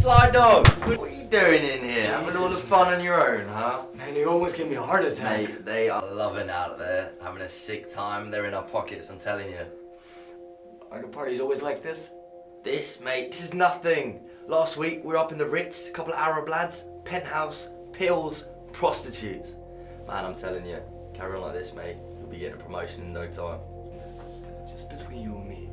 Sly Dog! What are you doing in here? Having all the fun on your own, huh? Man, you almost gave me a heart attack. Mate, they are loving out there, having a sick time. They're in our pockets, I'm telling you. Are the parties always like this? This, mate, this is nothing. Last week, we were up in the Ritz, a couple of Arab lads, penthouse, pills, prostitutes. Man, I'm telling you, carry on like this, mate. You'll be getting a promotion in no time. Just between you and me.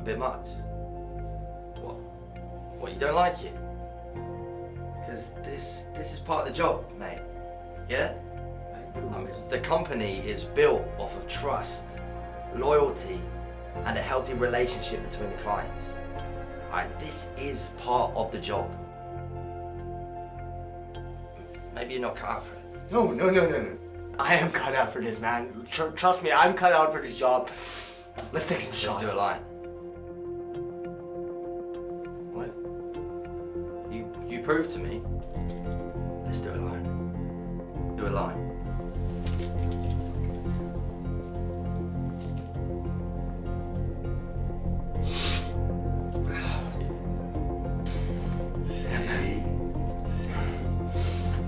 A bit much. What? What, you don't like it? Because this, this is part of the job, mate. Yeah? I mean, the company is built off of trust, loyalty, and a healthy relationship between the clients. Alright, this is part of the job. Maybe you're not cut out for it. No, no, no, no, no. I am cut out for this, man. Tr- trust me, I'm cut out for this job. Let's take some Let's shots. do a line. You prove to me. Let's do a line. Do a line.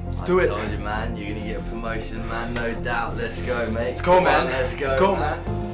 Let's I do it. told you, man. You're gonna get a promotion, man. No doubt. Let's go, mate. Let's go, Come man. let's go, Let's go, man.